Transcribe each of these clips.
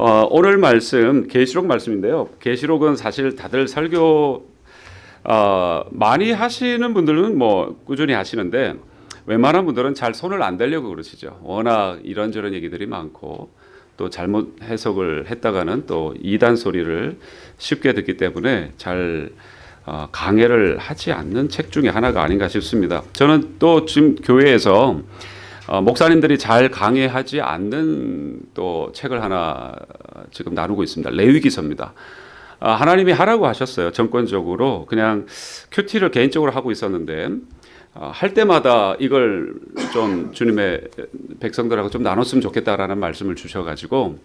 어, 오늘 말씀 계시록 말씀인데요. 계시록은 사실 다들 설교 어, 많이 하시는 분들은 뭐 꾸준히 하시는데 웬만한 분들은 잘 손을 안 대려고 그러시죠. 워낙 이런저런 얘기들이 많고 또 잘못 해석을 했다가는 또 이단 소리를 쉽게 듣기 때문에 잘 어, 강해를 하지 않는 책 중에 하나가 아닌가 싶습니다. 저는 또 지금 교회에서 어, 목사님들이 잘 강해하지 않는 또 책을 하나 지금 나누고 있습니다. 레위기서입니다. 아, 하나님이 하라고 하셨어요. 정권적으로 그냥 큐티를 개인적으로 하고 있었는데 어, 할 때마다 이걸 좀 주님의 백성들하고 좀 나눴으면 좋겠다라는 말씀을 주셔가지고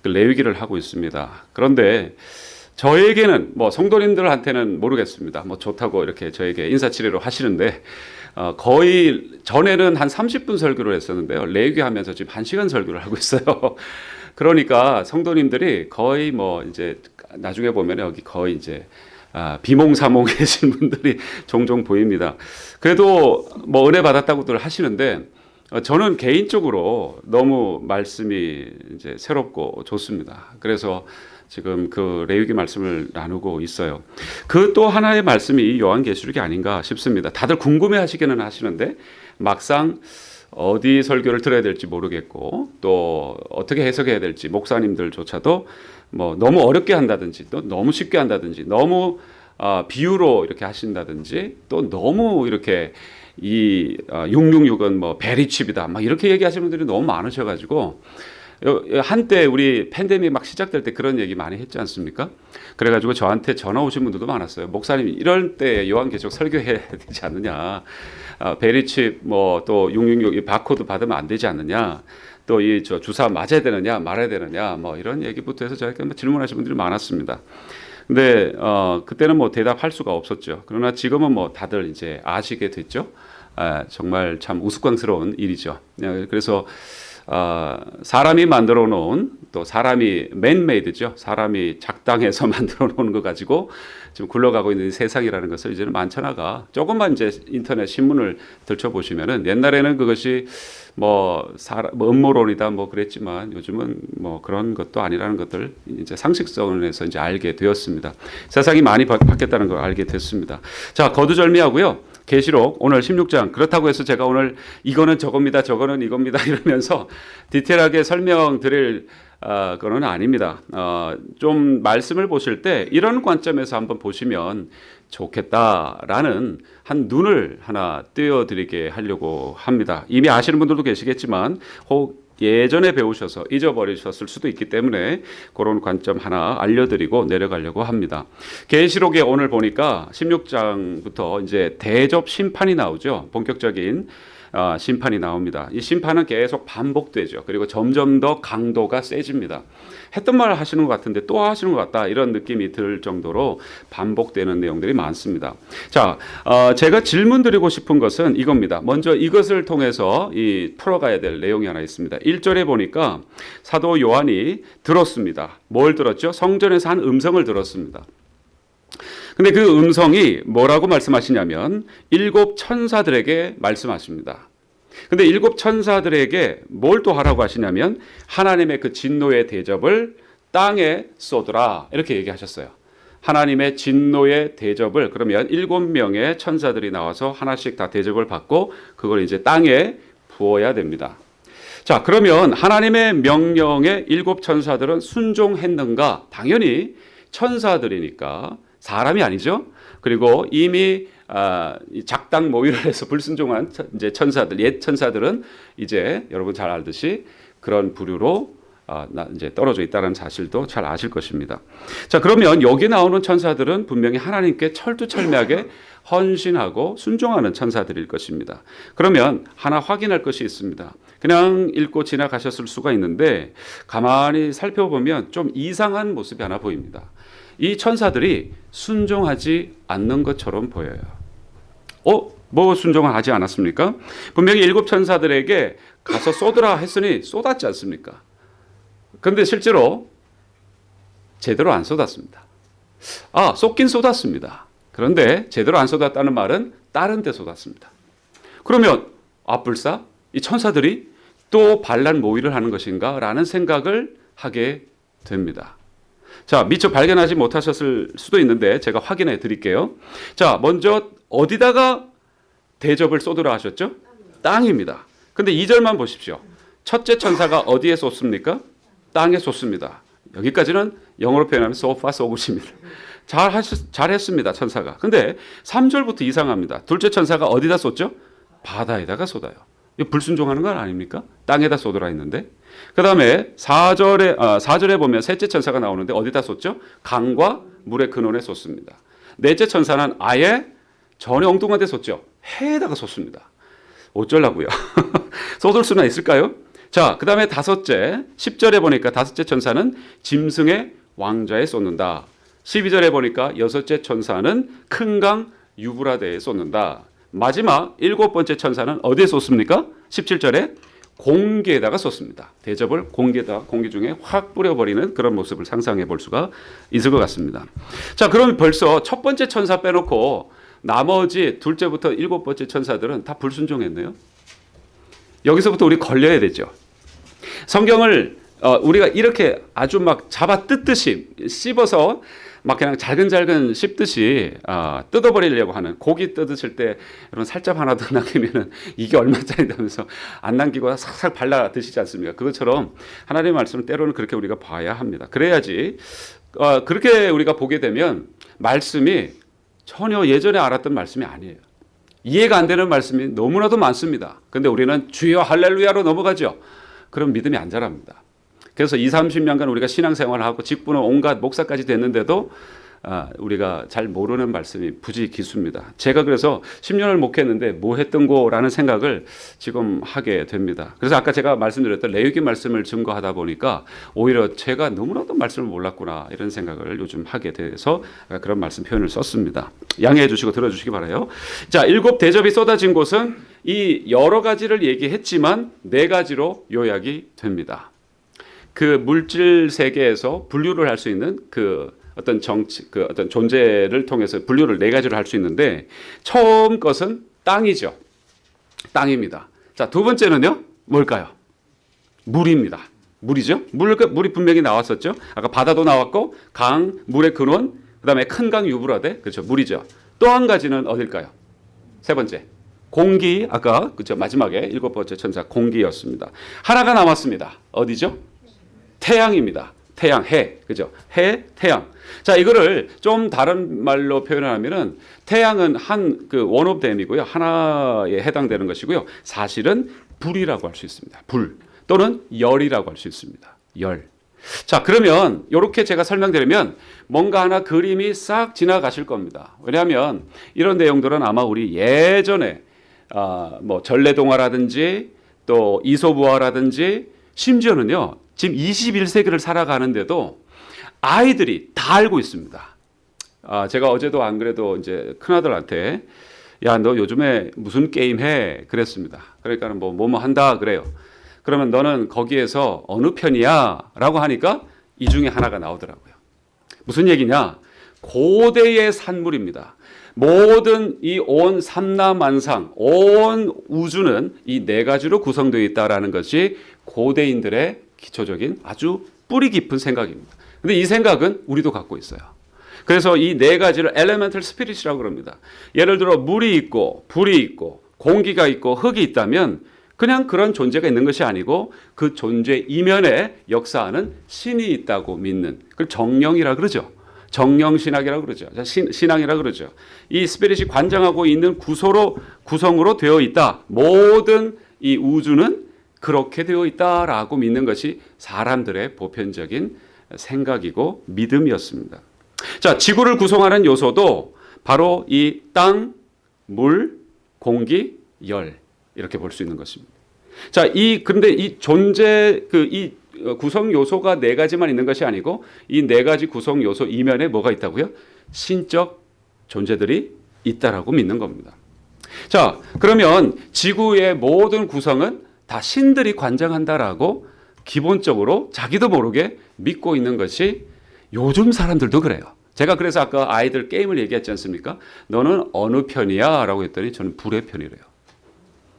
그 레위기를 하고 있습니다. 그런데 저에게는 뭐 성도님들한테는 모르겠습니다. 뭐 좋다고 이렇게 저에게 인사치레로 하시는데 어, 거의 전에는 한 30분 설교를 했었는데요. 레위기 하면서 지금 1시간 설교를 하고 있어요. 그러니까 성도님들이 거의 뭐 이제 나중에 보면 여기 거의 이제 아, 비몽사몽 계신 분들이 종종 보입니다. 그래도 뭐 은혜 받았다고들 하시는데 어, 저는 개인적으로 너무 말씀이 이제 새롭고 좋습니다. 그래서 지금 그 레위기 말씀을 나누고 있어요. 그 또 하나의 말씀이 요한계시록이 아닌가 싶습니다. 다들 궁금해 하시기는 하시는데 막상 어디 설교를 들어야 될지 모르겠고 또 어떻게 해석해야 될지 목사님들조차도 뭐 너무 어렵게 한다든지 또 너무 쉽게 한다든지 너무 어, 비유로 이렇게 하신다든지 또 너무 이렇게 이 어, 666은 뭐 베리칩이다 막 이렇게 얘기하시는 분들이 너무 많으셔가지고 한때 우리 팬데믹 막 시작될 때 그런 얘기 많이 했지 않습니까? 그래가지고 저한테 전화 오신 분들도 많았어요. 목사님 이럴 때 요한계시록 설교해야 되지 않느냐? 어, 베리칩 뭐또 666 바코드 받으면 안 되지 않느냐? 또 이 저 주사 맞아야 되느냐 말아야 되느냐 뭐 이런 얘기부터 해서 저에게 뭐 질문하신 분들이 많았습니다. 근데 어 그때는 뭐 대답할 수가 없었죠. 그러나 지금은 뭐 다들 이제 아시게 됐죠. 아, 정말 참 우스꽝스러운 일이죠. 네, 그래서 어, 사람이 만들어 놓은 또 사람이 맨메이드죠. 사람이 작당해서 만들어 놓은 거 가지고 지금 굴러가고 있는 세상이라는 것을 이제는 만천하가 조금만 이제 인터넷 신문을 들춰보시면은 옛날에는 그것이 뭐, 사람, 뭐 음모론이다 뭐 그랬지만 요즘은 뭐 그런 것도 아니라는 것들 이제 상식선에서 이제 알게 되었습니다. 세상이 많이 바뀌었다는 걸 알게 됐습니다. 자, 거두절미하고요. 계시록 오늘 16장 그렇다고 해서 제가 오늘 이거는 저겁니다 저거는 이겁니다 이러면서 디테일하게 설명드릴 어, 거는 아닙니다. 어, 좀 말씀을 보실 때 이런 관점에서 한번 보시면 좋겠다라는 한 눈을 하나 띄워드리게 하려고 합니다. 이미 아시는 분들도 계시겠지만 혹 예전에 배우셔서 잊어버리셨을 수도 있기 때문에 그런 관점 하나 알려드리고 내려가려고 합니다. 계시록에 오늘 보니까 16장부터 이제 대접 심판이 나오죠. 본격적인 어, 심판이 나옵니다. 이 심판은 계속 반복되죠. 그리고 점점 더 강도가 세집니다. 했던 말을 하시는 것 같은데 또 하시는 것 같다 이런 느낌이 들 정도로 반복되는 내용들이 많습니다. 자, 어, 제가 질문 드리고 싶은 것은 이겁니다. 먼저 이것을 통해서 이 풀어가야 될 내용이 하나 있습니다. 1절에 보니까 사도 요한이 들었습니다. 뭘 들었죠? 성전에서 한 음성을 들었습니다. 근데 그 음성이 뭐라고 말씀하시냐면 일곱 천사들에게 말씀하십니다. 근데 일곱 천사들에게 뭘 또 하라고 하시냐면 하나님의 그 진노의 대접을 땅에 쏟으라 이렇게 얘기하셨어요. 하나님의 진노의 대접을 그러면 일곱 명의 천사들이 나와서 하나씩 다 대접을 받고 그걸 이제 땅에 부어야 됩니다. 자, 그러면 하나님의 명령에 일곱 천사들은 순종했는가? 당연히 천사들이니까 사람이 아니죠. 그리고 이미 아, 작당 모의를 해서 불순종한 이제 천사들, 옛 천사들은 이제 여러분 잘 알듯이 그런 부류로 아, 이제 떨어져 있다는 사실도 잘 아실 것입니다. 자, 그러면 여기 나오는 천사들은 분명히 하나님께 철두철미하게 헌신하고 순종하는 천사들일 것입니다. 그러면 하나 확인할 것이 있습니다. 그냥 읽고 지나가셨을 수가 있는데 가만히 살펴보면 좀 이상한 모습이 하나 보입니다. 이 천사들이 순종하지 않는 것처럼 보여요. 어? 뭐 순종을 하지 않았습니까? 분명히 일곱 천사들에게 가서 쏟으라 했으니 쏟았지 않습니까? 그런데 실제로 제대로 안 쏟았습니다. 아, 쏟긴 쏟았습니다. 그런데 제대로 안 쏟았다는 말은 다른 데 쏟았습니다. 그러면 아불사 이 천사들이 또 반란 모의를 하는 것인가 라는 생각을 하게 됩니다. 자, 미처 발견하지 못하셨을 수도 있는데 제가 확인해 드릴게요. 자, 먼저 어디다가 대접을 쏟으라 하셨죠? 땅입니다. 근데 2절만 보십시오. 첫째 천사가 어디에 쏟습니까? 땅에 쏟습니다. 여기까지는 영어로 표현하면 so far so good입니다. 잘, 하셨, 잘 했습니다, 천사가. 근데 3절부터 이상합니다. 둘째 천사가 어디다 쏟죠? 바다에다가 쏟아요. 이거 불순종하는 건 아닙니까? 땅에다 쏟으라 했는데. 그 다음에 4절에, 아, 4절에 보면 셋째 천사가 나오는데 어디다 쏟죠? 강과 물의 근원에 쏟습니다. 넷째 천사는 아예 전혀 엉뚱한 데 쏟죠. 해에다가 쏟습니다. 어쩌려고요? 쏟을 수나 있을까요? 자, 그 다음에 다섯째, 10절에 보니까 다섯째 천사는 짐승의 왕자에 쏟는다. 12절에 보니까 여섯째 천사는 큰 강 유브라데에 쏟는다. 마지막 일곱 번째 천사는 어디에 쏟습니까? 17절에 공기에다가 쏟습니다. 대접을 공기에다 공기 중에 확 뿌려버리는 그런 모습을 상상해 볼 수가 있을 것 같습니다. 자, 그럼 벌써 첫 번째 천사 빼놓고 나머지 둘째부터 일곱 번째 천사들은 다 불순종했네요. 여기서부터 우리 걸려야 되죠. 성경을 어, 우리가 이렇게 아주 막 잡아 뜯듯이 씹어서 막 그냥 잘근잘근 씹듯이 어, 뜯어버리려고 하는 고기 뜯으실 때 여러분 살짝 하나 더 남기면은 이게 얼마짜리다면서 안 남기고 싹싹 발라 드시지 않습니까? 그것처럼 하나님의 말씀을 때로는 그렇게 우리가 봐야 합니다. 그래야지 어, 그렇게 우리가 보게 되면 말씀이 전혀 예전에 알았던 말씀이 아니에요. 이해가 안 되는 말씀이 너무나도 많습니다. 근데 우리는 주여 할렐루야로 넘어가죠. 그럼 믿음이 안 자랍니다. 그래서 2, 30년간 우리가 신앙생활을 하고 직분은 온갖 목사까지 됐는데도 아, 우리가 잘 모르는 말씀이 부지 기수입니다. 제가 그래서 10년을 목했는데 뭐 했던 거라는 생각을 지금 하게 됩니다. 그래서 아까 제가 말씀드렸던 레위기 말씀을 증거하다 보니까 오히려 제가 너무나도 말씀을 몰랐구나 이런 생각을 요즘 하게 돼서 그런 말씀 표현을 썼습니다. 양해해 주시고 들어주시기 바라요. 자, 일곱 대접이 쏟아진 곳은 이 여러 가지를 얘기했지만 네 가지로 요약이 됩니다. 그 물질 세계에서 분류를 할 수 있는 그 어떤 정치, 그 어떤 존재를 통해서 분류를 네 가지로 할 수 있는데 처음 것은 땅이죠. 땅입니다. 자, 두 번째는요, 뭘까요? 물입니다. 물이죠. 물, 물이 분명히 나왔었죠. 아까 바다도 나왔고, 강, 물의 근원, 그 다음에 큰 강 유브라데, 그렇죠. 물이죠. 또 한 가지는 어딜까요? 세 번째. 공기, 아까, 그죠. 마지막에 일곱 번째 천사 공기였습니다. 하나가 남았습니다. 어디죠? 태양입니다. 태양, 해, 그죠? 해, 태양. 자, 이거를 좀 다른 말로 표현하면은 태양은 한 그 원오브댐이고요. 하나에 해당되는 것이고요. 사실은 불이라고 할 수 있습니다. 불 또는 열이라고 할 수 있습니다. 열. 자, 그러면 이렇게 제가 설명드리면 뭔가 하나 그림이 싹 지나가실 겁니다. 왜냐하면 이런 내용들은 아마 우리 예전에 아, 뭐 전래동화라든지 또 이소부화라든지 심지어는요. 지금 21세기를 살아가는데도 아이들이 다 알고 있습니다. 아, 제가 어제도 안 그래도 이제 큰아들한테 야, 너 요즘에 무슨 게임 해? 그랬습니다. 그러니까 뭐, 뭐, 뭐 한다 그래요. 그러면 너는 거기에서 어느 편이야? 라고 하니까 이 중에 하나가 나오더라고요. 무슨 얘기냐? 고대의 산물입니다. 모든 이 온 삼라만상, 온 우주는 이 네 가지로 구성되어 있다라는 것이 고대인들의 기초적인 아주 뿌리 깊은 생각입니다. 근데 이 생각은 우리도 갖고 있어요. 그래서 이 네 가지를 elemental spirit이라고 그럽니다. 예를 들어 물이 있고 불이 있고 공기가 있고 흙이 있다면 그냥 그런 존재가 있는 것이 아니고 그 존재 이면에 역사하는 신이 있다고 믿는 그걸 정령이라 그러죠. 정령신학이라고 그러죠. 신, 신앙이라고 그러죠. 이 스피릿이 관장하고 있는 구소로 구성으로 되어 있다. 모든 이 우주는 그렇게 되어 있다라고 믿는 것이 사람들의 보편적인 생각이고 믿음이었습니다. 자, 지구를 구성하는 요소도 바로 이 땅, 물, 공기, 열 이렇게 볼 수 있는 것입니다. 자, 이 근데 이 존재 그 이 구성 요소가 네 가지만 있는 것이 아니고 이 네 가지 구성 요소 이면에 뭐가 있다고요? 신적 존재들이 있다라고 믿는 겁니다. 자, 그러면 지구의 모든 구성은 다 신들이 관장한다라고 기본적으로 자기도 모르게 믿고 있는 것이 요즘 사람들도 그래요. 제가 그래서 아까 아이들 게임을 얘기했지 않습니까? 너는 어느 편이야? 라고 했더니 저는 불의 편이래요.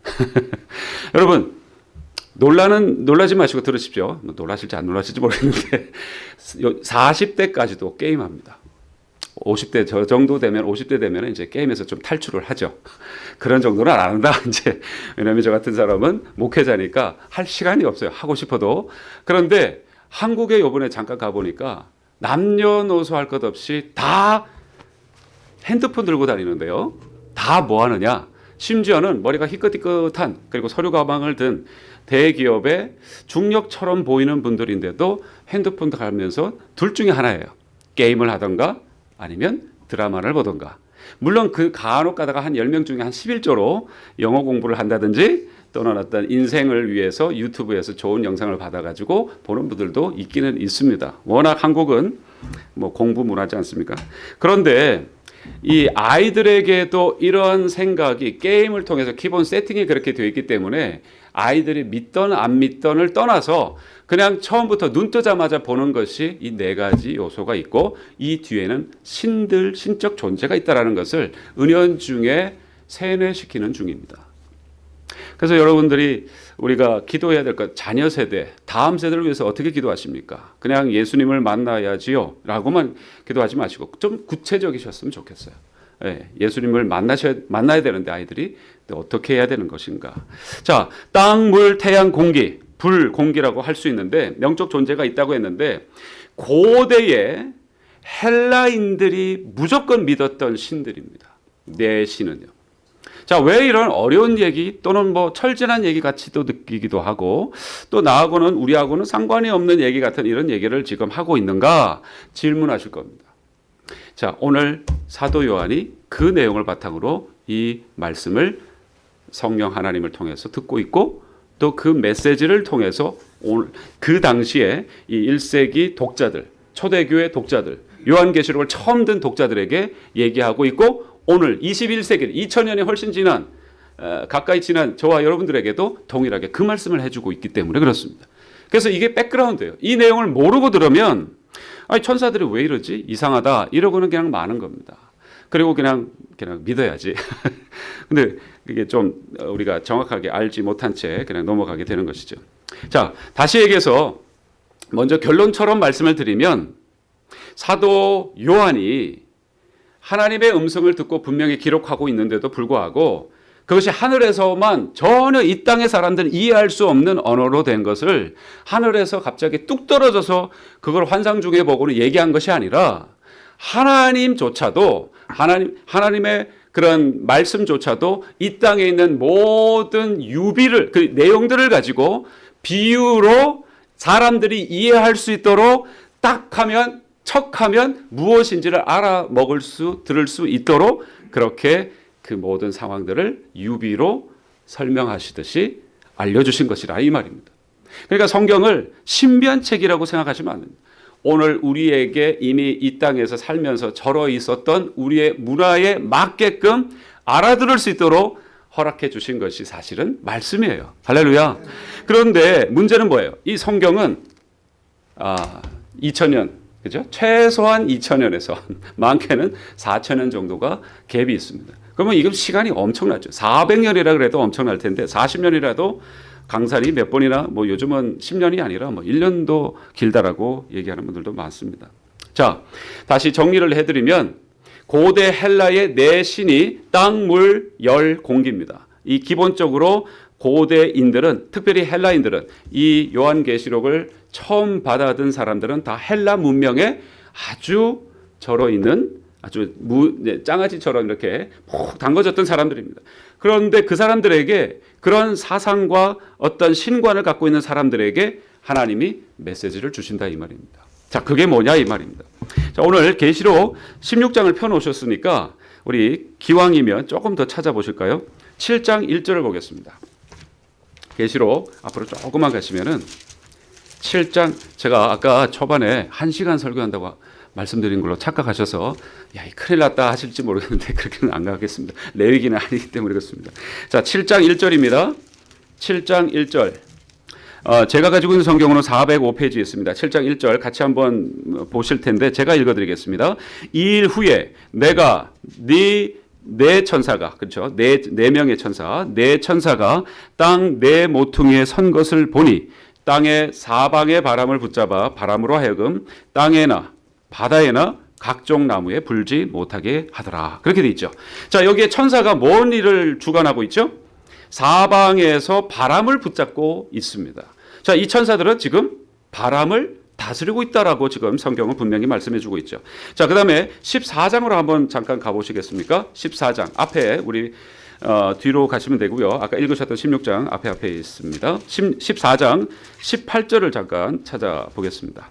여러분, 놀라는 놀라지 마시고 들으십시오. 뭐 놀라실지 안 놀라실지 모르겠는데 40대까지도 게임합니다. 50대 저 정도 되면 50대 되면 이제 게임에서 좀 탈출을 하죠. 그런 정도는 안 한다 이제 왜냐하면 저 같은 사람은 목회자니까 할 시간이 없어요. 하고 싶어도 그런데 한국에 요번에 잠깐 가 보니까 남녀노소 할 것 없이 다 핸드폰 들고 다니는데요. 다 뭐 하느냐? 심지어는 머리가 희끗희끗한 그리고 서류 가방을 든 대기업의 중력처럼 보이는 분들인데도 핸드폰 가면서 둘 중에 하나예요. 게임을 하던가 아니면 드라마를 보던가. 물론 그 간혹 가다가 한 10명 중에 한 11조로 영어 공부를 한다든지 또는 어떤 인생을 위해서 유튜브에서 좋은 영상을 받아가지고 보는 분들도 있기는 있습니다. 워낙 한국은 뭐 공부 문화지 않습니까? 그런데 이 아이들에게도 이런 생각이 게임을 통해서 기본 세팅이 그렇게 되어 있기 때문에 아이들이 믿던 안 믿던을 떠나서 그냥 처음부터 눈 뜨자마자 보는 것이 이 네 가지 요소가 있고 이 뒤에는 신들 신적 존재가 있다라는 것을 은연 중에 세뇌시키는 중입니다. 그래서 여러분들이 우리가 기도해야 될 것, 자녀 세대, 다음 세대를 위해서 어떻게 기도하십니까? 그냥 예수님을 만나야지요. 라고만 기도하지 마시고 좀 구체적이셨으면 좋겠어요. 예, 예수님을 만나셔야, 만나야 되는데 아이들이 어떻게 해야 되는 것인가. 자, 땅, 물, 태양, 공기, 불, 공기라고 할 수 있는데 명적 존재가 있다고 했는데 고대에 헬라인들이 무조건 믿었던 신들입니다. 네 신은요. 자, 왜 이런 어려운 얘기 또는 뭐 철진한 얘기 같이도 느끼기도 하고 또 나하고는 우리하고는 상관이 없는 얘기 같은 이런 얘기를 지금 하고 있는가 질문하실 겁니다. 자, 오늘 사도 요한이 그 내용을 바탕으로 이 말씀을 성령 하나님을 통해서 듣고 있고 또 그 메시지를 통해서 그 당시에 이 1세기 독자들, 초대교회 독자들, 요한계시록을 처음 든 독자들에게 얘기하고 있고 오늘 21세기 2000년이 훨씬 지난 어, 가까이 지난 저와 여러분들에게도 동일하게 그 말씀을 해주고 있기 때문에 그렇습니다. 그래서 이게 백그라운드예요. 이 내용을 모르고 들으면 아니 천사들이 왜 이러지 이상하다 이러고는 그냥 많은 겁니다. 그리고 그냥 그냥 믿어야지. 근데 그게 좀 우리가 정확하게 알지 못한 채 그냥 넘어가게 되는 것이죠. 자 다시 얘기해서 먼저 결론처럼 말씀을 드리면 사도 요한이 하나님의 음성을 듣고 분명히 기록하고 있는데도 불구하고 그것이 하늘에서만 전혀 이 땅의 사람들은 이해할 수 없는 언어로 된 것을 하늘에서 갑자기 뚝 떨어져서 그걸 환상 중에 보고는 얘기한 것이 아니라 하나님조차도 하나님 하나님의 그런 말씀조차도 이 땅에 있는 모든 유비를 그 내용들을 가지고 비유로 사람들이 이해할 수 있도록 딱 하면 척 하면 무엇인지를 알아먹을 수, 들을 수 있도록 그렇게 그 모든 상황들을 유비로 설명하시듯이 알려주신 것이라 이 말입니다. 그러니까 성경을 신비책이라고 생각하시면 안 됩니다. 오늘 우리에게 이미 이 땅에서 살면서 절어 있었던 우리의 문화에 맞게끔 알아들을 수 있도록 허락해 주신 것이 사실은 말씀이에요. 할렐루야. 그런데 문제는 뭐예요? 이 성경은 아, 2000년 그죠? 최소한 2천년에서 많게는 4천년 정도가 갭이 있습니다. 그러면 이건 시간이 엄청나죠. 400년이라 그래도 엄청날 텐데 40년이라도 강산이 몇 번이나 뭐 요즘은 10년이 아니라 뭐 1년도 길다라고 얘기하는 분들도 많습니다. 자, 다시 정리를 해드리면 고대 헬라의 네 신이 땅, 물, 열, 공기입니다. 이 기본적으로 고대인들은 특별히 헬라인들은 이 요한계시록을 처음 받아든 사람들은 다 헬라 문명에 아주 절어 있는 아주 무, 네, 장아찌처럼 이렇게 푹 담궈졌던 사람들입니다. 그런데 그 사람들에게 그런 사상과 어떤 신관을 갖고 있는 사람들에게 하나님이 메시지를 주신다 이 말입니다. 자, 그게 뭐냐 이 말입니다. 자, 오늘 계시록 16장을 펴 놓으셨으니까 우리 기왕이면 조금 더 찾아보실까요? 7장 1절을 보겠습니다. 계시록 앞으로 조금만 가시면은 7장 제가 아까 초반에 1시간 설교한다고 말씀드린 걸로 착각하셔서 야, 큰일 났다 하실지 모르겠는데 그렇게는 안 가겠습니다. 레위기는 아니기 때문에 그렇습니다. 자, 7장 1절입니다. 7장 1절. 어, 제가 가지고 있는 성경으로 405페이지에 있습니다. 7장 1절 같이 한번 보실 텐데 제가 읽어드리겠습니다. 이 일 후에 내가 네네 천사가 그렇죠 네, 네 명의 천사 네 천사가 땅 네 모퉁이에 선 것을 보니 땅의 사방의 바람을 붙잡아 바람으로 하여금 땅에나 바다에나 각종 나무에 불지 못하게 하더라 그렇게 돼 있죠 자 여기에 천사가 뭔 일을 주관하고 있죠 사방에서 바람을 붙잡고 있습니다 자 이 천사들은 지금 바람을 다스리고 있다라고 지금 성경은 분명히 말씀해 주고 있죠. 자, 그다음에 14장으로 한번 잠깐 가 보시겠습니까? 14장 앞에 우리 어, 뒤로 가시면 되고요. 아까 읽으셨던 16장 앞에 앞에 있습니다. 10, 14장 18절을 잠깐 찾아보겠습니다.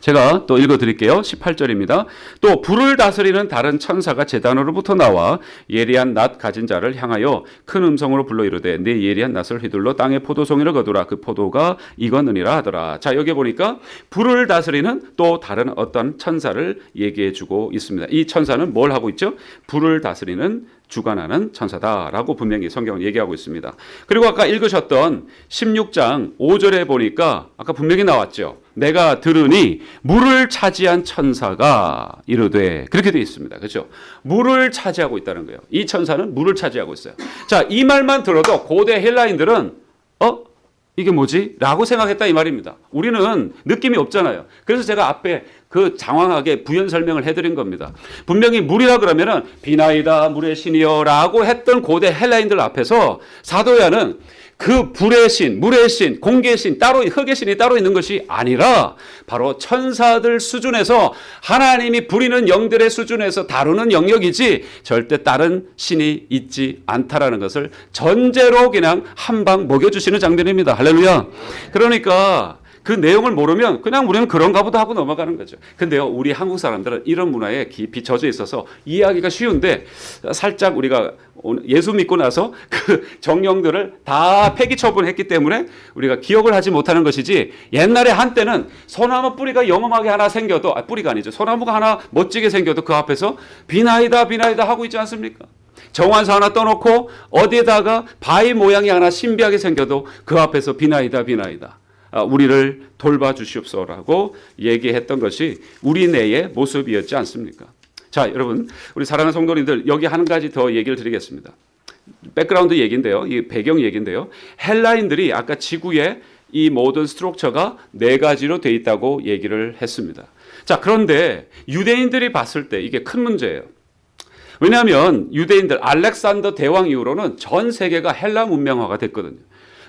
제가 또 읽어 드릴게요. 18절입니다. 또 불을 다스리는 다른 천사가 제단으로부터 나와 예리한 낫 가진 자를 향하여 큰 음성으로 불러 이르되 내 예리한 낫을 휘둘러 땅에 포도송이를 거두라 그 포도가 익었느니라 하더라. 자, 여기 보니까 불을 다스리는 또 다른 어떤 천사를 얘기해 주고 있습니다. 이 천사는 뭘 하고 있죠? 불을 다스리는 주관하는 천사다라고 분명히 성경은 얘기하고 있습니다. 그리고 아까 읽으셨던 16장 5절에 보니까 아까 분명히 나왔죠. 내가 들으니 물을 차지한 천사가 이르되 그렇게 되어 있습니다. 그렇죠? 물을 차지하고 있다는 거예요. 이 천사는 물을 차지하고 있어요. 자, 이 말만 들어도 고대 헬라인들은 어? 이게 뭐지? 라고 생각했다 이 말입니다. 우리는 느낌이 없잖아요. 그래서 제가 앞에 그 장황하게 부연 설명을 해드린 겁니다. 분명히 물이라 그러면 은 비나이다 물의 신이여라고 했던 고대 헬라인들 앞에서 사도야는 그 불의 신, 물의 신, 공기의 신, 따로 흙의 신이 따로 있는 것이 아니라 바로 천사들 수준에서 하나님이 부리는 영들의 수준에서 다루는 영역이지 절대 다른 신이 있지 않다라는 것을 전제로 그냥 한 방 먹여주시는 장면입니다. 할렐루야. 그러니까 그 내용을 모르면 그냥 우리는 그런가 보다 하고 넘어가는 거죠. 근데요, 우리 한국 사람들은 이런 문화에 깊이 젖어 있어서 이해하기가 쉬운데 살짝 우리가 예수 믿고 나서 그 정령들을 다 폐기 처분했기 때문에 우리가 기억을 하지 못하는 것이지 옛날에 한때는 소나무 뿌리가 영험하게 하나 생겨도 아, 뿌리가 아니죠. 소나무가 하나 멋지게 생겨도 그 앞에서 비나이다 비나이다 하고 있지 않습니까? 정환사 하나 떠놓고 어디에다가 바위 모양이 하나 신비하게 생겨도 그 앞에서 비나이다 비나이다. 아, 우리를 돌봐 주시옵소라고 얘기했던 것이 우리 내의 모습이었지 않습니까? 자, 여러분, 우리 사랑하는 성도님들 여기 한 가지 더 얘기를 드리겠습니다. background 얘기인데요. 이 배경 얘기인데요. 헬라인들이 아까 지구의 이 모든 structure가 네 가지로 돼 있다고 얘기를 했습니다. 자, 그런데 유대인들이 봤을 때 이게 큰 문제예요. 왜냐하면 유대인들 알렉산더 대왕 이후로는 전 세계가 헬라 문명화가 됐거든요.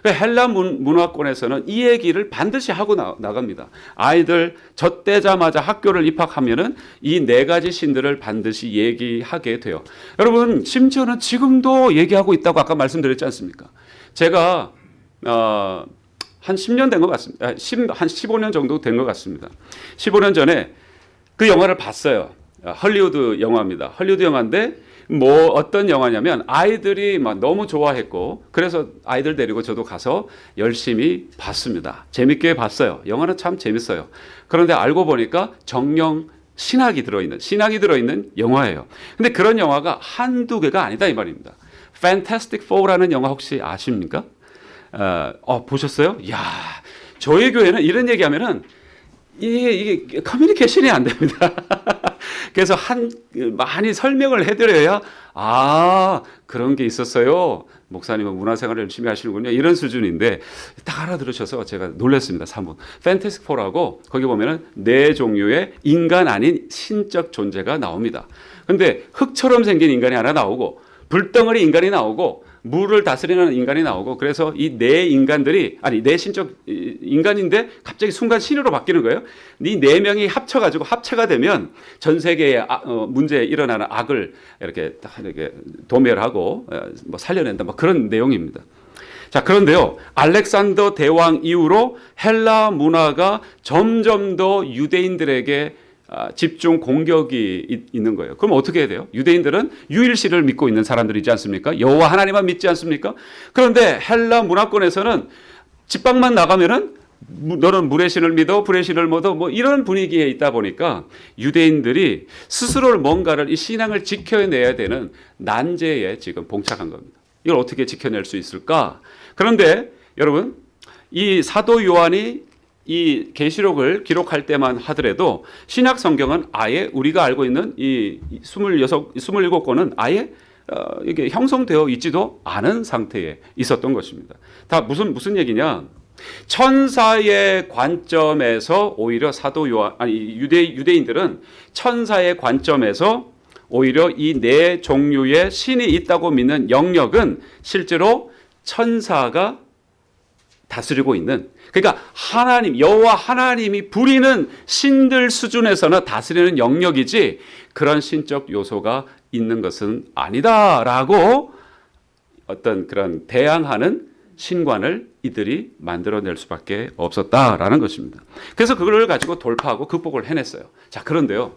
그 헬라 문, 문화권에서는 이 얘기를 반드시 하고 나, 나갑니다. 아이들 젖대자마자 학교를 입학하면은 이 네 가지 신들을 반드시 얘기하게 돼요. 여러분 심지어는 지금도 얘기하고 있다고 아까 말씀드렸지 않습니까? 제가 어, 한 10년 된 것 같습니다. 아, 10, 한 15년 정도 된 것 같습니다. 15년 전에 그 영화를 봤어요. 헐리우드 영화입니다. 헐리우드 영화인데 뭐 어떤 영화냐면 아이들이 막 너무 좋아했고 그래서 아이들 데리고 저도 가서 열심히 봤습니다. 재밌게 봤어요. 영화는 참 재밌어요. 그런데 알고 보니까 정령 신학이 들어있는 신학이 들어있는 영화예요. 근데 그런 영화가 한두 개가 아니다 이 말입니다. Fantastic Four라는 영화 혹시 아십니까? 어, 어 보셨어요? 야 저희 교회는 이런 얘기하면은 이게, 이게 커뮤니케이션이 안 됩니다. 그래서 한 많이 설명을 해드려야 아 그런 게 있었어요. 목사님은 문화생활을 열심히 하시는군요. 이런 수준인데 딱 알아들으셔서 제가 놀랐습니다. 3분. 팬테스틱 포라고 거기 보면은 네 종류의 인간 아닌 신적 존재가 나옵니다. 근데 흙처럼 생긴 인간이 하나 나오고 불덩어리 인간이 나오고 물을 다스리는 인간이 나오고 그래서 이네 인간들이 아니 네 신적 인간인데 갑자기 순간 신으로 바뀌는 거예요. 이 네 명이 합쳐가지고 합체가 되면 전 세계의 아, 어, 문제에 일어나는 악을 이렇게 이렇게 도멸하고 어, 뭐 살려낸다 뭐 그런 내용입니다. 자, 그런데요. 알렉산더 대왕 이후로 헬라 문화가 점점 더 유대인들에게 아, 집중 공격이 있는 거예요. 그럼 어떻게 해야 돼요? 유대인들은 유일시를 믿고 있는 사람들이지 않습니까? 여호와 하나님만 믿지 않습니까? 그런데 헬라 문화권에서는 집방만 나가면은 너는 물의 신을 믿어 불의 신을 믿어 뭐 이런 분위기에 있다 보니까 유대인들이 스스로 뭔가를 이 신앙을 지켜내야 되는 난제에 지금 봉착한 겁니다. 이걸 어떻게 지켜낼 수 있을까? 그런데 여러분 이 사도 요한이 이 계시록을 기록할 때만 하더라도 신약 성경은 아예 우리가 알고 있는 이 26, 27권은 아예 어, 이게 형성되어 있지도 않은 상태에 있었던 것입니다. 다 무슨 무슨 얘기냐? 천사의 관점에서 오히려 사도 요한 아니 유대 유대인들은 천사의 관점에서 오히려 이 네 종류의 신이 있다고 믿는 영역은 실제로 천사가 다스리고 있는 그러니까 하나님 여호와 하나님이 부리는 신들 수준에서는 다스리는 영역이지 그런 신적 요소가 있는 것은 아니다라고 어떤 그런 대항하는 신관을 이들이 만들어낼 수밖에 없었다라는 것입니다. 그래서 그걸 가지고 돌파하고 극복을 해냈어요. 자 그런데요,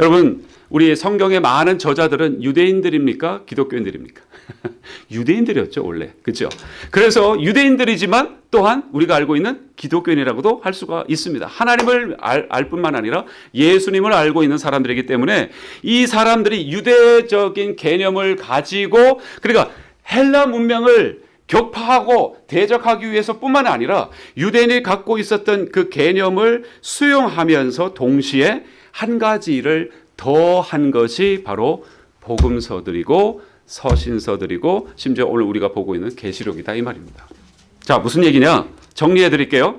여러분 우리 성경의 많은 저자들은 유대인들입니까? 기독교인들입니까? 유대인들이었죠 원래 그렇죠. 그래서 유대인들이지만 또한 우리가 알고 있는 기독교인이라고도 할 수가 있습니다. 하나님을 알, 알 뿐만 아니라 예수님을 알고 있는 사람들이기 때문에 이 사람들이 유대적인 개념을 가지고 그러니까 헬라 문명을 격파하고 대적하기 위해서 뿐만 아니라 유대인이 갖고 있었던 그 개념을 수용하면서 동시에 한 가지 일을 더한 것이 바로 복음서들이고 서신서들이고 심지어 오늘 우리가 보고 있는 계시록이다 이 말입니다. 자 무슨 얘기냐 정리해 드릴게요.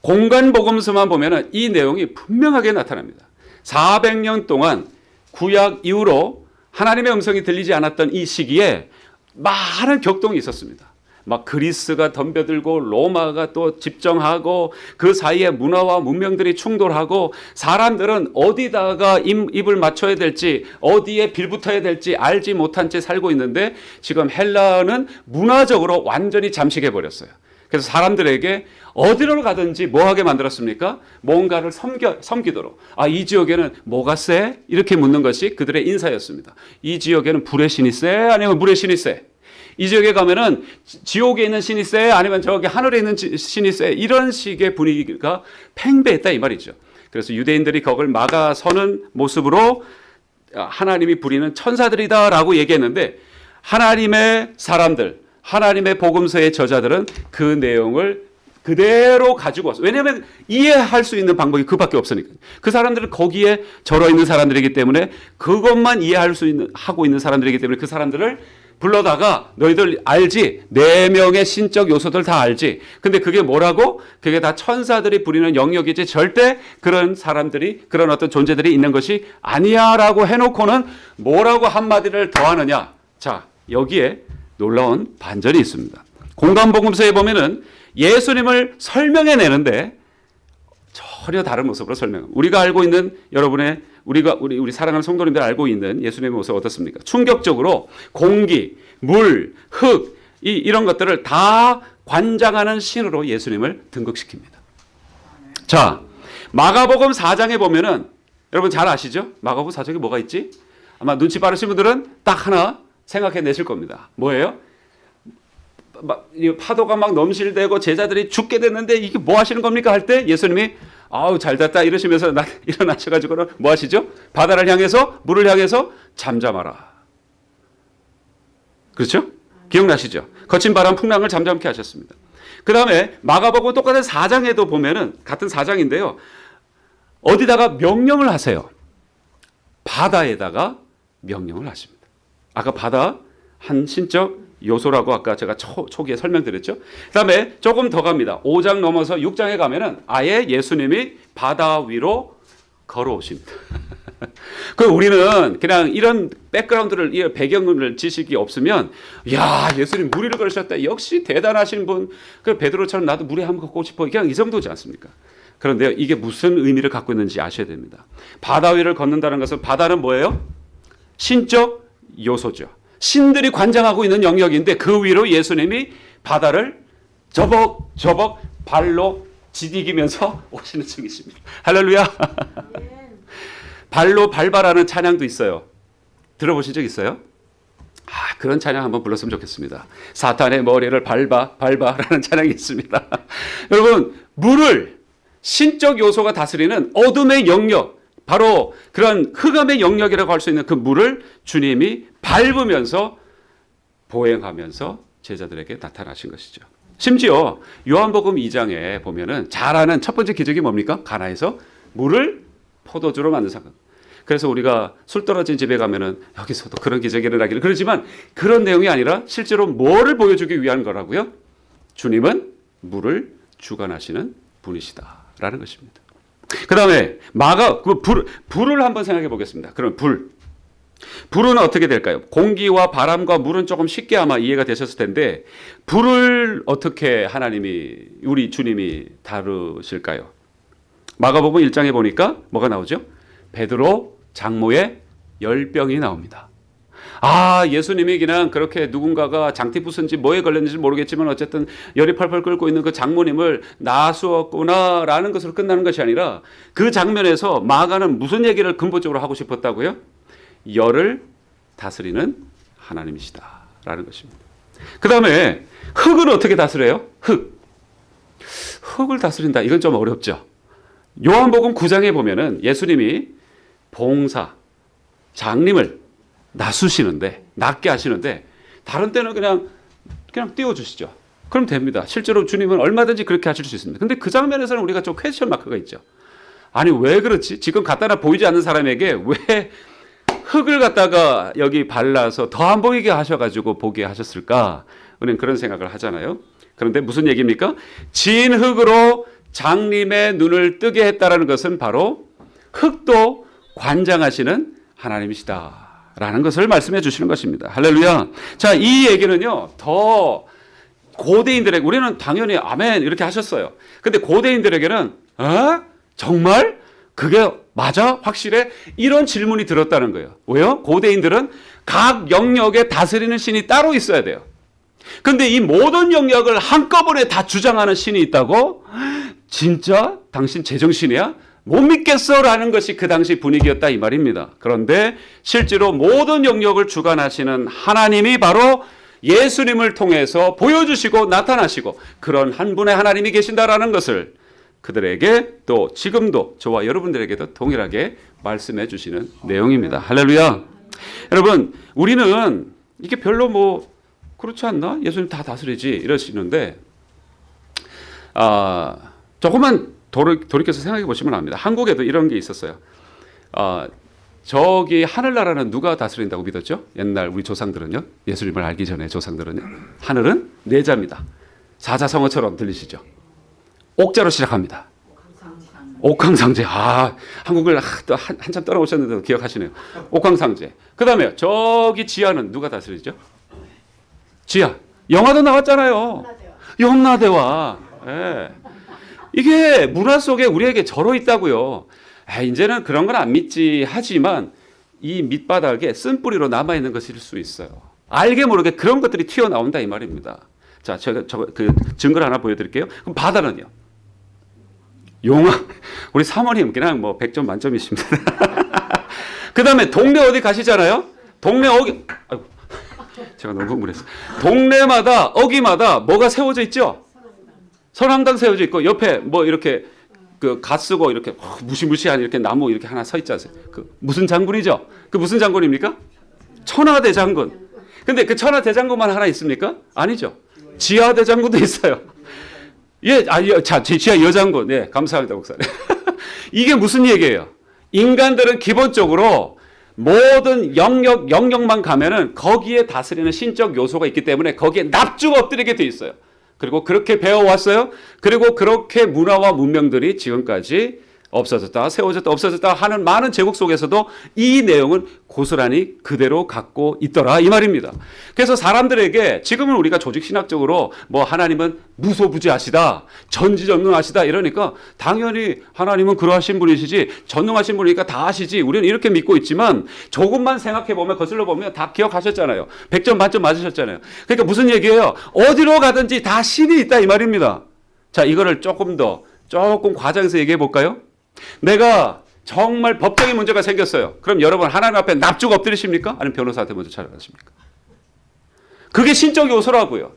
공간 복음서만 보면은 이 내용이 분명하게 나타납니다. 400년 동안 구약 이후로 하나님의 음성이 들리지 않았던 이 시기에 많은 격동이 있었습니다. 막 그리스가 덤벼들고 로마가 또 집정하고 그 사이에 문화와 문명들이 충돌하고 사람들은 어디다가 입, 을 맞춰야 될지 어디에 빌붙어야 될지 알지 못한 채 살고 있는데 지금 헬라는 문화적으로 완전히 잠식해 버렸어요. 그래서 사람들에게 어디로 가든지 뭐하게 만들었습니까? 뭔가를 섬겨, 섬기도록. 아, 이 지역에는 뭐가 세? 이렇게 묻는 것이 그들의 인사였습니다. 이 지역에는 불의 신이 세? 아니면 물의 신이 세? 이 지역에 가면은 지옥에 있는 신이 세? 아니면 저기 하늘에 있는 신이 세? 이런 식의 분위기가 팽배했다 이 말이죠. 그래서 유대인들이 그걸 막아서는 모습으로 하나님이 부리는 천사들이다라고 얘기했는데 하나님의 사람들, 하나님의 복음서의 저자들은 그 내용을 그대로 가지고 왔어. 왜냐하면 이해할 수 있는 방법이 그밖에 없으니까. 그 사람들은 거기에 절어 있는 사람들이기 때문에 그것만 이해할 수 있는 하고 있는 사람들이기 때문에 그 사람들을 불러다가 너희들 알지? 네 명의 신적 요소들 다 알지? 근데 그게 뭐라고? 그게 다 천사들이 부리는 영역이지 절대 그런 사람들이 그런 어떤 존재들이 있는 것이 아니야라고 해놓고는 뭐라고 한마디를 더하느냐? 자 여기에 놀라운 반전이 있습니다. 공간복음서에 보면은 예수님을 설명해 내는데 전혀 다른 모습으로 설명. 우리가 알고 있는 여러분의 우리가 우리 우리 사랑하는 성도님들 알고 있는 예수님의 모습 어떻습니까? 충격적으로 공기, 물, 흙 이, 이런 것들을 다 관장하는 신으로 예수님을 등극시킵니다. 자, 마가복음 4장에 보면은 여러분 잘 아시죠? 마가복음 4장에 뭐가 있지? 아마 눈치 빠르신 분들은 딱 하나 생각해 내실 겁니다. 뭐예요? 막 파도가 막 넘실대고 제자들이 죽게 됐는데 이게 뭐 하시는 겁니까 할 때 예수님이 아우 잘 됐다 이러시면서 나, 일어나셔가지고는 뭐 하시죠? 바다를 향해서 물을 향해서 잠잠하라. 그렇죠? 기억나시죠? 거친 바람 풍랑을 잠잠케 하셨습니다. 그 다음에 마가복음 똑같은 사장에도 보면은 같은 사장인데요. 어디다가 명령을 하세요. 바다에다가 명령을 하십니다. 아까 바다 한 신적 요소라고 아까 제가 초, 초기에 설명드렸죠. 그 다음에 조금 더 갑니다. 5장 넘어서 6장에 가면 은 아예 예수님이 바다 위로 걸어오십니다. 그 우리는 그냥 이런 백그라운드를 이 배경을 지식이 없으면 야 예수님 물 위를 걸으셨다 역시 대단하신 분 그 베드로처럼 나도 물에 한번 걷고 싶어 그냥 이 정도지 않습니까? 그런데요 이게 무슨 의미를 갖고 있는지 아셔야 됩니다. 바다 위를 걷는다는 것은 바다는 뭐예요? 신적 요소죠. 신들이 관장하고 있는 영역인데 그 위로 예수님이 바다를 저벅저벅 발로 디디기면서 오시는 중이십니다. 할렐루야. 발로 밟아라는 찬양도 있어요. 들어보신 적 있어요? 아, 그런 찬양 한번 불렀으면 좋겠습니다. 사탄의 머리를 밟아, 밟아라는 찬양이 있습니다. 여러분, 물을 신적 요소가 다스리는 어둠의 영역, 바로 그런 흑암의 영역이라고 할 수 있는 그 물을 주님이 밟으면서 보행하면서 제자들에게 나타나신 것이죠. 심지어 요한복음 2장에 보면은 잘 아는 첫 번째 기적이 뭡니까? 가나에서 물을 포도주로 만든 사건. 그래서 우리가 술 떨어진 집에 가면은 여기서도 그런 기적이 일어나기를 그러지만 그런 내용이 아니라 실제로 뭐를 보여주기 위한 거라고요? 주님은 물을 주관하시는 분이시다라는 것입니다. 그 다음에 마가 그 불, 불을 한번 생각해 보겠습니다. 그럼 불. 불은 어떻게 될까요? 공기와 바람과 물은 조금 쉽게 아마 이해가 되셨을 텐데 불을 어떻게 하나님이 우리 주님이 다루실까요? 마가복음 1장에 보니까 뭐가 나오죠? 베드로 장모의 열병이 나옵니다. 아, 예수님이 그냥 그렇게 누군가가 장티 부순지 뭐에 걸렸는지 모르겠지만 어쨌든 열이 펄펄 끓고 있는 그 장모님을 나수었구나라는 것으로 끝나는 것이 아니라 그 장면에서 마가는 무슨 얘기를 근본적으로 하고 싶었다고요? 열을 다스리는 하나님이시다라는 것입니다. 그 다음에 흙은 어떻게 다스려요? 흙. 흙을 다스린다. 이건 좀 어렵죠. 요한복음 9장에 보면은 예수님이 봉사, 장님을 낮추시는데, 낮게 하시는데, 다른 때는 그냥, 그냥 띄워주시죠. 그럼 됩니다. 실제로 주님은 얼마든지 그렇게 하실 수 있습니다. 근데 그 장면에서는 우리가 좀 퀘스천 마크가 있죠. 아니, 왜 그렇지? 지금 갖다나 보이지 않는 사람에게 왜 흙을 갖다가 여기 발라서 더 안 보이게 하셔가지고 보게 하셨을까? 우리는 그런 생각을 하잖아요. 그런데 무슨 얘기입니까? 진 흙으로 장님의 눈을 뜨게 했다라는 것은 바로 흙도 관장하시는 하나님이시다 라는 것을 말씀해 주시는 것입니다. 할렐루야. 자, 이 얘기는요, 더 고대인들에게, 우리는 당연히 아멘 이렇게 하셨어요. 근데 고대인들에게는, 어? 정말? 그게 맞아? 확실해? 이런 질문이 들었다는 거예요. 왜요? 고대인들은 각 영역에 다스리는 신이 따로 있어야 돼요. 근데 이 모든 영역을 한꺼번에 다 주장하는 신이 있다고? 진짜? 당신 제정신이야? 못 믿겠어라는 것이 그 당시 분위기였다 이 말입니다. 그런데 실제로 모든 영역을 주관하시는 하나님이 바로 예수님을 통해서 보여주시고 나타나시고 그런 한 분의 하나님이 계신다라는 것을 그들에게 또 지금도 저와 여러분들에게도 동일하게 말씀해 주시는 내용입니다. 할렐루야. 여러분, 우리는 이게 별로 뭐 그렇지 않나? 예수님 다 다스리지 이러시는데 아, 조금만 돌이, 돌이켜서 생각해 보시면 압니다. 한국에도 이런 게 있었어요. 아, 저기 하늘나라는 누가 다스린다고 믿었죠? 옛날 우리 조상들은요. 예수님을 알기 전에 조상들은요. 하늘은 내자입니다. 사자성어처럼 들리시죠? 옥자로 시작합니다. 옥황상제. 아, 한국을 또 한, 한참 떠나오셨는데도 기억하시네요. 옥황상제. 그 다음에 저기 지하는 누가 다스리죠? 지하. 영화도 나왔잖아요. 염라대와. 예. 이게 문화 속에 우리에게 절어 있다고요. 아, 이제는 그런 건 안 믿지 하지만 이 밑바닥에 쓴뿌리로 남아있는 것일 수 있어요. 알게 모르게 그런 것들이 튀어나온다 이 말입니다. 자, 제가 저 그 증거를 하나 보여드릴게요. 그럼 바다는요? 용왕. 우리 사모님 그냥 뭐 100점 만점이십니다. 그 다음에 동네 어디 가시잖아요? 동네 어기, 아이고, 제가 너무 흥분했어. 동네마다, 어기마다 뭐가 세워져 있죠? 선왕당 세워져 있고, 옆에 뭐 이렇게 그갓 쓰고 이렇게 무시무시한 이렇게 나무 이렇게 하나 서 있지 않어요? 그 무슨 장군이죠? 그 무슨 장군입니까? 천하대장군. 근데 그 천하대장군만 하나 있습니까? 아니죠. 지하대장군도 있어요. 예, 아, 자, 지하 여장군. 예, 감사합니다, 목사님. 이게 무슨 얘기예요? 인간들은 기본적으로 모든 영역, 영역만 가면은 거기에 다스리는 신적 요소가 있기 때문에 거기에 납주가 엎드리게 돼 있어요. 그리고 그렇게 배워왔어요. 그리고 그렇게 문화와 문명들이 지금까지 없어졌다, 세워졌다, 없어졌다 하는 많은 제국 속에서도 이 내용은 고스란히 그대로 갖고 있더라 이 말입니다. 그래서 사람들에게 지금은 우리가 조직 신학적으로 뭐 하나님은 무소부지하시다, 전지전능하시다 이러니까 당연히 하나님은 그러하신 분이시지 전능하신 분이니까 다 아시지 우리는 이렇게 믿고 있지만 조금만 생각해 보면 거슬러 보면 다 기억하셨잖아요. 100점 만점 맞으셨잖아요. 그러니까 무슨 얘기예요? 어디로 가든지 다 신이 있다 이 말입니다. 자 이거를 조금 더 조금 과장해서 얘기해 볼까요? 내가 정말 법적인 문제가 생겼어요. 그럼 여러분 하나님 앞에 납죽 엎드리십니까? 아니면 변호사한테 먼저 찾아가십니까? 그게 신적 요소라고요.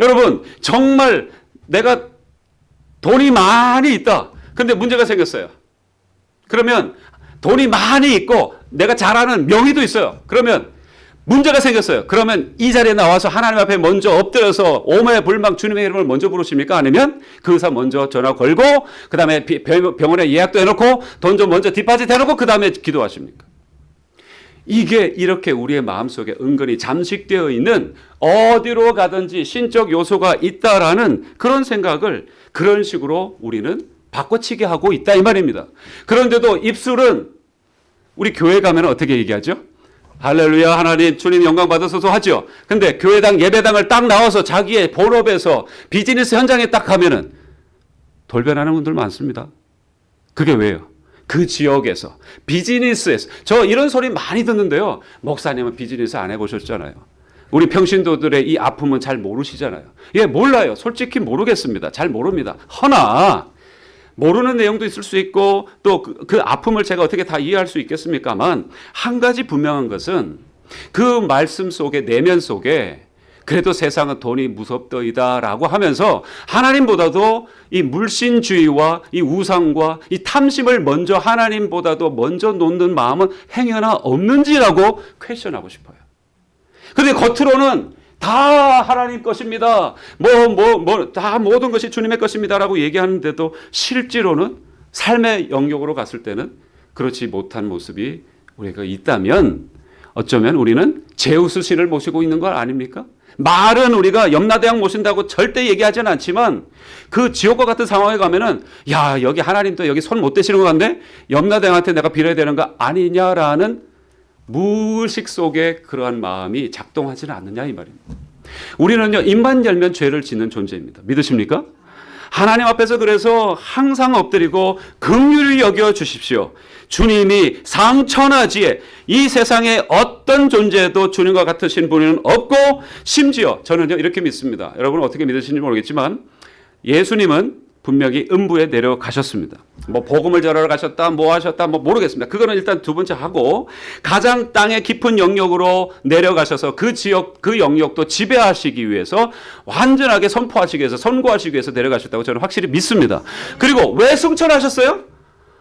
여러분 정말 내가 돈이 많이 있다. 근데 문제가 생겼어요. 그러면 돈이 많이 있고 내가 잘 아는 명의도 있어요. 그러면 문제가 생겼어요. 그러면 이 자리에 나와서 하나님 앞에 먼저 엎드려서 오매 불망 주님의 이름을 먼저 부르십니까? 아니면 그 의사 먼저 전화 걸고 그 다음에 병원에 예약도 해놓고 돈 좀 먼저 뒷바지 해놓고 그 다음에 기도하십니까? 이게 이렇게 우리의 마음속에 은근히 잠식되어 있는 어디로 가든지 신적 요소가 있다라는 그런 생각을 그런 식으로 우리는 바꿔치기 하고 있다 이 말입니다. 그런데도 입술은 우리 교회 가면 어떻게 얘기하죠? 할렐루야 하나님 주님 영광 받으소서 하죠. 근데 교회당 예배당을 딱 나와서 자기의 본업에서 비즈니스 현장에 딱 가면은 돌변하는 분들 많습니다. 그게 왜요? 그 지역에서 비즈니스에서 저 이런 소리 많이 듣는데요. 목사님은 비즈니스 안 해보셨잖아요. 우리 평신도들의 이 아픔은 잘 모르시잖아요. 예, 몰라요. 솔직히 모르겠습니다. 잘 모릅니다. 허나 모르는 내용도 있을 수 있고 또그 그 아픔을 제가 어떻게 다 이해할 수 있겠습니까만 한 가지 분명한 것은 그 말씀 속에 내면 속에 그래도 세상은 돈이 무섭더이다 라고 하면서 하나님보다도 이 물신주의와 이 우상과 이 탐심을 먼저 하나님보다도 먼저 놓는 마음은 행여나 없는지라고 퀘션하고 싶어요. 근데 겉으로는 다 하나님 것입니다. 뭐, 뭐, 뭐, 다 모든 것이 주님의 것입니다라고 얘기하는데도 실제로는 삶의 영역으로 갔을 때는 그렇지 못한 모습이 우리가 있다면 어쩌면 우리는 제우스 신을 모시고 있는 거 아닙니까? 말은 우리가 염라대왕 모신다고 절대 얘기하지는 않지만 그 지옥과 같은 상황에 가면은 야 여기 하나님도 여기 손 못 대시는 것 같네 염라대왕한테 내가 빌어야 되는 거 아니냐라는 무의식 속에 그러한 마음이 작동하지는 않느냐 이 말입니다. 우리는요 입만 열면 죄를 짓는 존재입니다. 믿으십니까? 하나님 앞에서 그래서 항상 엎드리고 긍휼히 여겨 주십시오. 주님이 상천하지에 이 세상에 어떤 존재도 주님과 같으신 분은 없고 심지어 저는요 이렇게 믿습니다. 여러분 어떻게 믿으시는지 모르겠지만 예수님은 분명히 음부에 내려가셨습니다. 뭐 복음을 전하러 가셨다, 뭐 하셨다, 뭐 모르겠습니다. 그거는 일단 두 번째 하고 가장 땅의 깊은 영역으로 내려가셔서 그 지역, 그 영역도 지배하시기 위해서 완전하게 선포하시기 위해서 선고하시기 위해서 내려가셨다고 저는 확실히 믿습니다. 그리고 왜 승천하셨어요?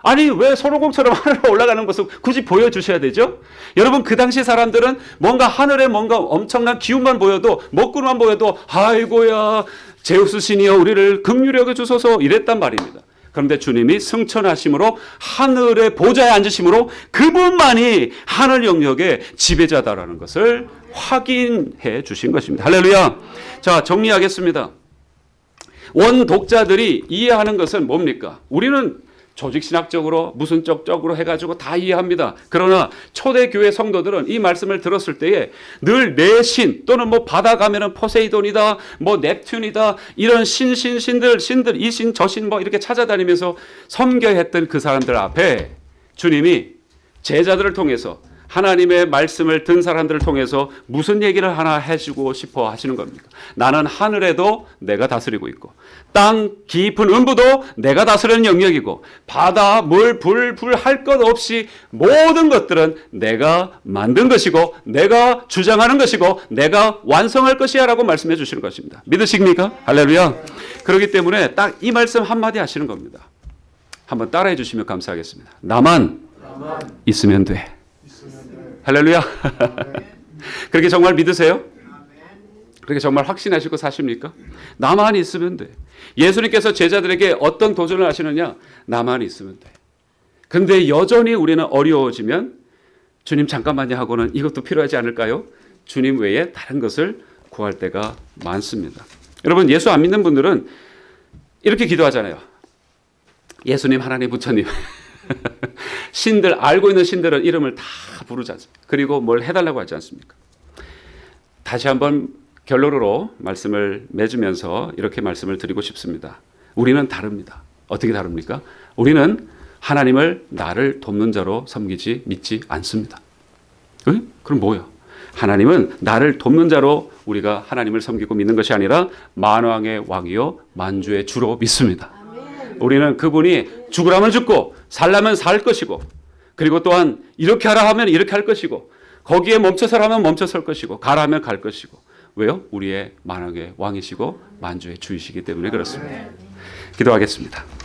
아니 왜 손오공처럼 하늘로 올라가는 것을 굳이 보여주셔야 되죠? 여러분 그 당시 사람들은 뭔가 하늘에 뭔가 엄청난 기운만 보여도 먹구만 보여도 아이고야 제우스 신이여 우리를 긍휼히 주소서 이랬단 말입니다. 그런데 주님이 승천하심으로 하늘의 보좌에 앉으심으로 그분만이 하늘 영역의 지배자다라는 것을 확인해 주신 것입니다. 할렐루야. 자, 정리하겠습니다. 원 독자들이 이해하는 것은 뭡니까? 우리는 조직신학적으로 무슨 쪽적으로 해가지고 다 이해합니다. 그러나 초대교회 성도들은 이 말씀을 들었을 때에 늘 내 신 또는 뭐 바다 가면은 포세이돈이다, 뭐 넵튠이다 이런 신신 신들 신들 이 신 저 신 뭐 이렇게 찾아다니면서 섬겨했던 그 사람들 앞에 주님이 제자들을 통해서 하나님의 말씀을 든 사람들을 통해서 무슨 얘기를 하나 해주고 싶어 하시는 겁니까? 나는 하늘에도 내가 다스리고 있고 땅 깊은 음부도 내가 다스리는 영역이고 바다, 물, 불, 불할 것 없이 모든 것들은 내가 만든 것이고 내가 주장하는 것이고 내가 완성할 것이야 라고 말씀해 주시는 것입니다. 믿으십니까? 할렐루야. 그렇기 때문에 딱 이 말씀 한마디 하시는 겁니다. 한번 따라해 주시면 감사하겠습니다. 나만, 나만. 있으면 돼. 할렐루야. 그렇게 정말 믿으세요? 그렇게 정말 확신하시고 사십니까? 나만 있으면 돼. 예수님께서 제자들에게 어떤 도전을 하시느냐? 나만 있으면 돼. 근데 여전히 우리는 어려워지면 주님 잠깐만요 하고는 이것도 필요하지 않을까요? 주님 외에 다른 것을 구할 때가 많습니다. 여러분 예수 안 믿는 분들은 이렇게 기도하잖아요. 예수님, 하나님, 부처님. 신들 알고 있는 신들은 이름을 다 부르지 않습니까? 그리고 뭘 해달라고 하지 않습니까? 다시 한번 결론으로 말씀을 맺으면서 이렇게 말씀을 드리고 싶습니다. 우리는 다릅니다. 어떻게 다릅니까? 우리는 하나님을 나를 돕는 자로 섬기지 믿지 않습니다. 에? 그럼 뭐야? 하나님은 나를 돕는 자로 우리가 하나님을 섬기고 믿는 것이 아니라 만왕의 왕이요 만주의 주로 믿습니다. 우리는 그분이 죽으라면 죽고 살라면 살 것이고 그리고 또한 이렇게 하라 하면 이렇게 할 것이고 거기에 멈춰서라면 멈춰설 것이고 가라 하면 갈 것이고 왜요? 우리의 만왕의 왕이시고 만주의 주이시기 때문에 그렇습니다. 기도하겠습니다.